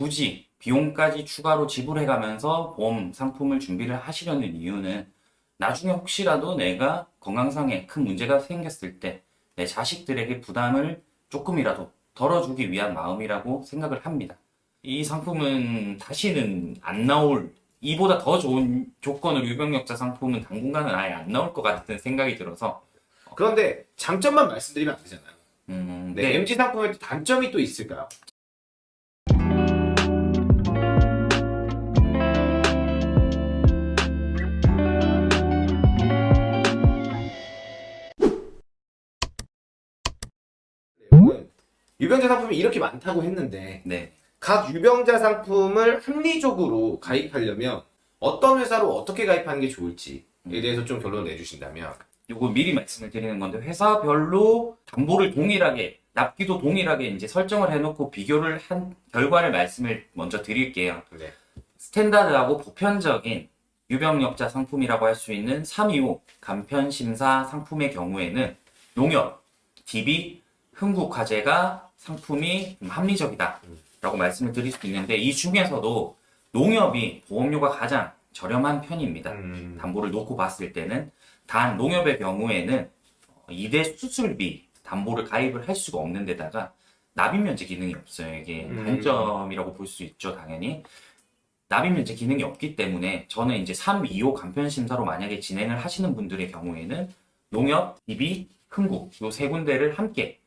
굳이 비용까지 추가로 지불해가면서 보험 상품을 준비를 하시려는 이유는 나중에 혹시라도 내가 건강상에 큰 문제가 생겼을 때 내 자식들에게 부담을 조금이라도 덜어주기 위한 마음이라고 생각을 합니다. 이 상품은 다시는 안 나올 이보다 더 좋은 조건으로 유병력자 상품은 당분간은 아예 안 나올 것 같은 생각이 들어서 그런데 장점만 말씀드리면 안 되잖아요. 음, 네, 네. MG 상품에 또 단점이 또 있을까요? 유병자 상품이 이렇게 많다고 했는데 네. 각 유병자 상품을 합리적으로 가입하려면 어떤 회사로 어떻게 가입하는 게 좋을지에 대해서 좀 결론을 내주신다면 요거 미리 말씀을 드리는 건데 회사별로 담보를 동일하게 납기도 동일하게 이제 설정을 해놓고 비교를 한 결과를 말씀을 먼저 드릴게요. 네. 스탠다드하고 보편적인 유병력자 상품이라고 할 수 있는 325 간편심사 상품의 경우에는 농협, DB, 흥국화재가 상품이 좀 합리적이다 라고 말씀을 드릴 수 있는데 이 중에서도 농협이 보험료가 가장 저렴한 편입니다. 음, 담보를 놓고 봤을 때는 단 농협의 경우에는 2대 수술비 담보를 가입을 할 수가 없는 데다가 납입 면제 기능이 없어요. 이게 음. 단점이라고 볼 수 있죠, 당연히. 납입 면제 기능이 없기 때문에 저는 이제 3, 2호 간편 심사로 만약에 진행을 하시는 분들의 경우에는 농협, DB, 흥국 요 세 군데를 함께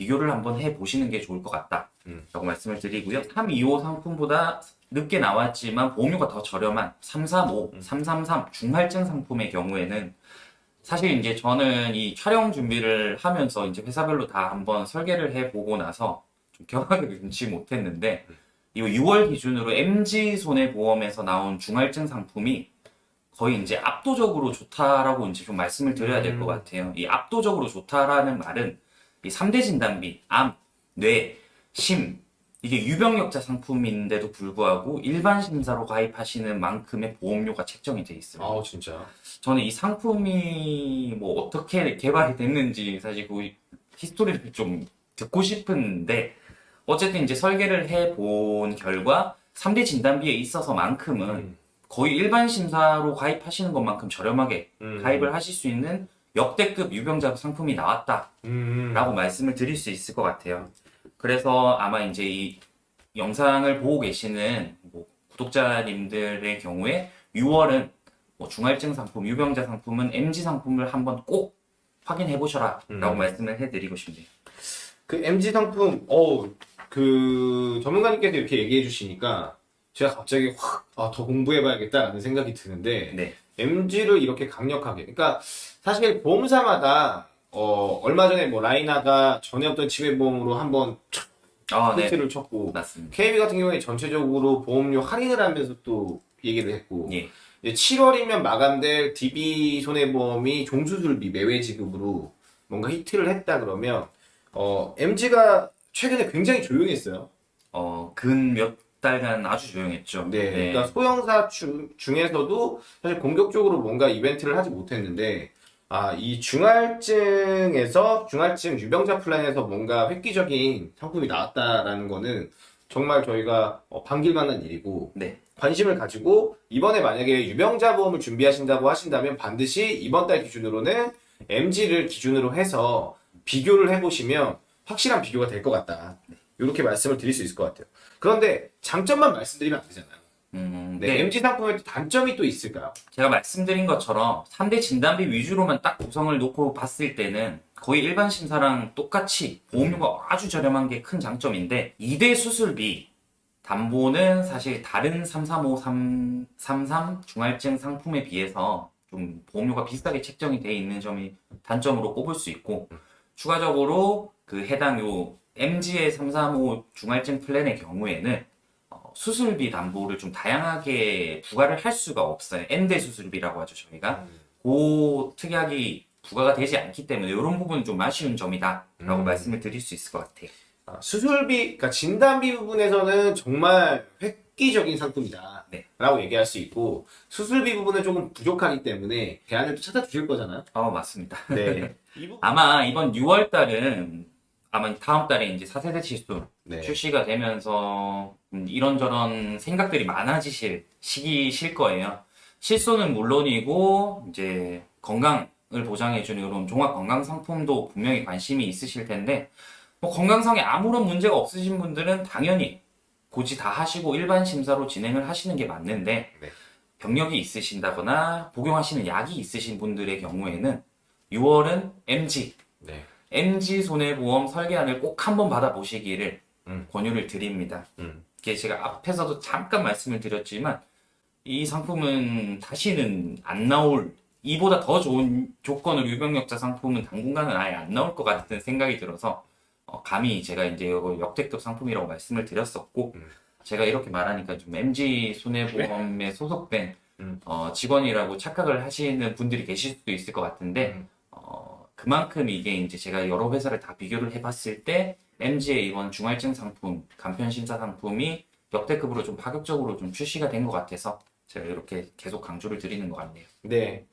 비교를 한번 해 보시는 게 좋을 것 같다. 음. 라고 말씀을 드리고요. 3, 2호 상품보다 늦게 나왔지만 보험료가 더 저렴한 335, 333 중할증 상품의 경우에는 사실 이제 저는 이 촬영 준비를 하면서 이제 회사별로 다 한번 설계를 해보고 나서 좀 경악을 금치 못했는데 이 6월 기준으로 MG 손해보험에서 나온 중할증 상품이 거의 이제 압도적으로 좋다라고 이제 좀 말씀을 드려야 될것 음. 같아요. 이 압도적으로 좋다라는 말은 이 3대 진단비, 암, 뇌, 심 이게 유병력자 상품인데도 불구하고 일반 심사로 가입하시는 만큼의 보험료가 책정이 돼 있어요. 아우 진짜 저는 이 상품이 뭐 어떻게 개발이 됐는지 사실 그 히스토리를 좀 듣고 싶은데 어쨌든 이제 설계를 해본 결과 3대 진단비에 있어서만큼은 음. 거의 일반 심사로 가입하시는 것만큼 저렴하게 음. 가입을 하실 수 있는 역대급 유병자 상품이 나왔다라고 음. 말씀을 드릴 수 있을 것 같아요. 그래서 아마 이제 이 영상을 보고 계시는 뭐 구독자님들의 경우에 6월은 뭐 중할증 상품, 유병자 상품은 MG 상품을 한번 꼭 확인해 보셔라 라고 음. 말씀을 해드리고 싶네요. 그 MG 상품, 어, 그 전문가님께서 이렇게 얘기해 주시니까 제가 갑자기 확, 아, 더 공부해 봐야겠다라는 생각이 드는데 네. MG를 이렇게 강력하게, 그러니까 사실 보험사마다 어, 얼마 전에 뭐 라이나가 전에 없던 치매보험으로 한번 아, 네. 히트를 쳤고 맞습니다. KB 같은 경우에 전체적으로 보험료 할인을 하면서 또 얘기를 했고 예. 이제 7월이면 마감될 DB 손해보험이 종수술비 매회 지급으로 뭔가 히트를 했다 그러면 어, MG가 최근에 굉장히 조용했어요. 어, 근 몇 달간 아주 조용했죠. 네, 그러니까 소형사 중, 중에서도 사실 공격적으로 뭔가 이벤트를 하지 못했는데 아, 이 중할증에서 중할증 유병자 플랜에서 뭔가 획기적인 상품이 나왔다라는 거는 정말 저희가 어, 반길만한 일이고 네. 관심을 가지고 이번에 만약에 유병자 보험을 준비하신다고 하신다면 반드시 이번 달 기준으로는 MG를 기준으로 해서 비교를 해보시면 확실한 비교가 될 것 같다. 이렇게 말씀을 드릴 수 있을 것 같아요. 그런데 장점만 말씀드리면 안 되잖아요. 음, 네, 네. MG 상품에 또 단점이 또 있을까요? 제가 말씀드린 것처럼 3대 진단비 위주로만 딱 구성을 놓고 봤을 때는 거의 일반 심사랑 똑같이 보험료가 아주 저렴한 게 큰 장점인데 2대 수술비 담보는 사실 다른 335, 333 중할증 상품에 비해서 좀 보험료가 비싸게 책정이 돼 있는 점이 단점으로 꼽을 수 있고 추가적으로 그 해당 요 MG의 335 중할증 플랜의 경우에는 어, 수술비 담보를 좀 다양하게 부과를 할 수가 없어요. N대 수술비라고 하죠, 저희가. 그 특약이 부과가 되지 않기 때문에 이런 부분은 좀 아쉬운 점이다. 라고 음. 말씀을 드릴 수 있을 것 같아요. 아, 수술비, 그러니까 진단비 부분에서는 정말 획기적인 상품이다. 네. 라고 얘기할 수 있고, 수술비 부분은 조금 부족하기 때문에 대안을 또 찾아주실 거잖아요. 어, 맞습니다. 네. 아마 이번 6월 달은 아마 다음 달에 이제 4세대 치수 네. 출시가 되면서 음, 이런저런 생각들이 많아지실 시기실 거예요. 실손은 물론이고 이제 건강을 보장해주는 이런 종합 건강 상품도 분명히 관심이 있으실 텐데 뭐 건강상에 아무런 문제가 없으신 분들은 당연히 고지 다 하시고 일반 심사로 진행을 하시는 게 맞는데 네. 병력이 있으신다거나 복용하시는 약이 있으신 분들의 경우에는 6월은 MG 네. MG 손해보험 설계안을 꼭 한번 받아보시기를 음. 권유를 드립니다. 음. 이게 제가 앞에서도 잠깐 말씀을 드렸지만 이 상품은 다시는 안 나올 이보다 더 좋은 조건으로 유병력자 상품은 당분간은 아예 안 나올 것 같은 생각이 들어서 어, 감히 제가 이제 역대급 상품이라고 말씀을 드렸었고 음. 제가 이렇게 말하니까 좀 MG 손해보험에 소속된 음. 어, 직원이라고 착각을 하시는 분들이 계실 수도 있을 것 같은데 음. 어, 그만큼 이게 이제 제가 여러 회사를 다 비교를 해봤을 때 MG의 이번 중할증 상품, 간편 심사 상품이 역대급으로 좀 파격적으로 좀 출시가 된 것 같아서 제가 이렇게 계속 강조를 드리는 것 같네요. 네.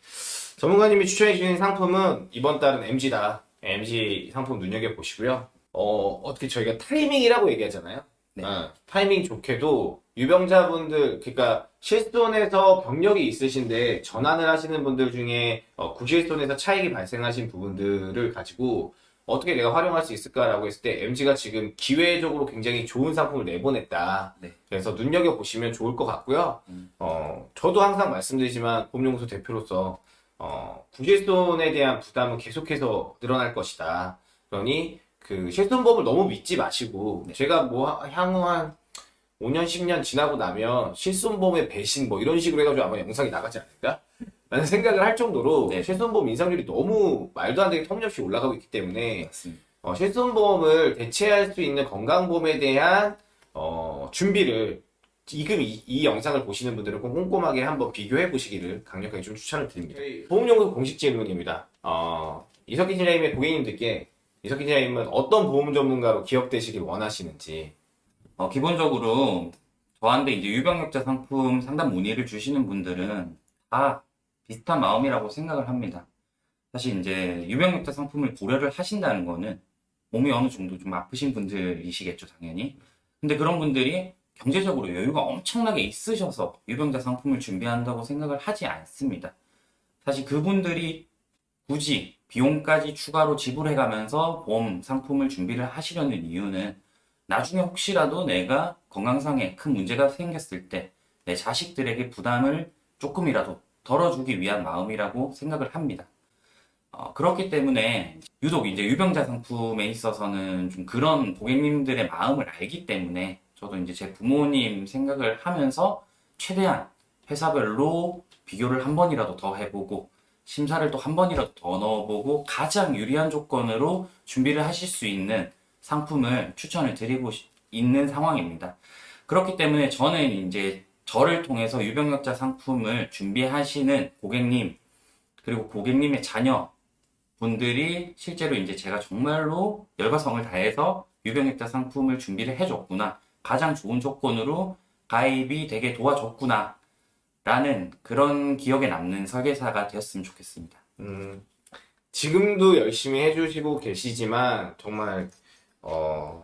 전문가님이 추천해 주신 상품은 이번 달은 MG다. MG 상품 눈여겨 보시고요. 어, 어떻게 저희가 타이밍이라고 얘기하잖아요. 네. 어, 타이밍 좋게도 유병자분들, 그러니까 실손에서 병력이 있으신데 전환을 하시는 분들 중에 어, 구실손에서 차익이 발생하신 부분들을 가지고 어떻게 내가 활용할 수 있을까라고 했을 때 MG가 지금 기회적으로 굉장히 좋은 상품을 내보냈다. 네. 그래서 눈여겨 보시면 좋을 것 같고요. 음. 어, 저도 항상 말씀드리지만 보험연구소 대표로서 어, 구실손에 대한 부담은 계속해서 늘어날 것이다. 그러니 그 실손보험을 너무 믿지 마시고 네. 제가 뭐 하- 향후 한 5년, 10년 지나고 나면 실손보험의 배신 뭐 이런 식으로 해가지고 아마 영상이 나가지 않을까? 라는 생각을 할 정도로 네. 실손보험 인상률이 너무 말도 안 되게 터무니없이 올라가고 있기 때문에. 어, 실손보험을 대체할 수 있는 건강보험에 대한 어, 준비를 지금 이, 이 영상을 보시는 분들은 꼭 꼼꼼하게 한번 비교해 보시기를 강력하게 좀 추천을 드립니다. 보험연구소 공식 질문입니다. 어, 이석기 팀장님의 고객님들께 이석기 팀장님은 어떤 보험 전문가로 기억되시길 원하시는지 어, 기본적으로 저한테 이제 유병력자 상품 상담 문의를 주시는 분들은 다 비슷한 마음이라고 생각을 합니다. 사실 이제 유병력자 상품을 고려를 하신다는 거는 몸이 어느 정도 좀 아프신 분들이시겠죠, 당연히. 근데 그런 분들이 경제적으로 여유가 엄청나게 있으셔서 유병자 상품을 준비한다고 생각을 하지 않습니다. 사실 그분들이 굳이 비용까지 추가로 지불해 가면서 보험 상품을 준비를 하시려는 이유는 나중에 혹시라도 내가 건강상에 큰 문제가 생겼을 때 내 자식들에게 부담을 조금이라도 덜어주기 위한 마음이라고 생각을 합니다. 어, 그렇기 때문에 유독 이제 유병자 상품에 있어서는 좀 그런 고객님들의 마음을 알기 때문에 저도 이제 제 부모님 생각을 하면서 최대한 회사별로 비교를 한 번이라도 더 해보고 심사를 또 한 번이라도 더 넣어보고 가장 유리한 조건으로 준비를 하실 수 있는 상품을 추천을 드리고 싶- 있는 상황입니다. 그렇기 때문에 저는 이제 저를 통해서 유병력자 상품을 준비하시는 고객님 그리고 고객님의 자녀 분들이 실제로 이제 제가 정말로 열과 성을 다해서 유병력자 상품을 준비를 해줬구나 가장 좋은 조건으로 가입이 되게 도와줬구나 라는 그런 기억에 남는 설계사가 되었으면 좋겠습니다. 음, 지금도 열심히 해주시고 계시지만 정말 어,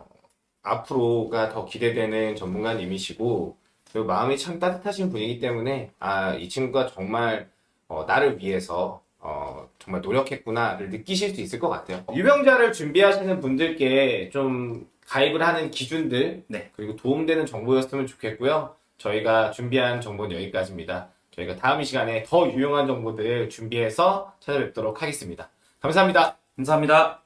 앞으로가 더 기대되는 전문가님이시고 그리고 마음이 참 따뜻하신 분이기 때문에 아, 이 친구가 정말 어, 나를 위해서 어, 정말 노력했구나를 느끼실 수 있을 것 같아요. 유병자를 준비하시는 분들께 좀 가입을 하는 기준들 네. 그리고 도움되는 정보였으면 좋겠고요. 저희가 준비한 정보는 여기까지입니다. 저희가 다음 이 시간에 더 유용한 정보들 준비해서 찾아뵙도록 하겠습니다. 감사합니다. 감사합니다.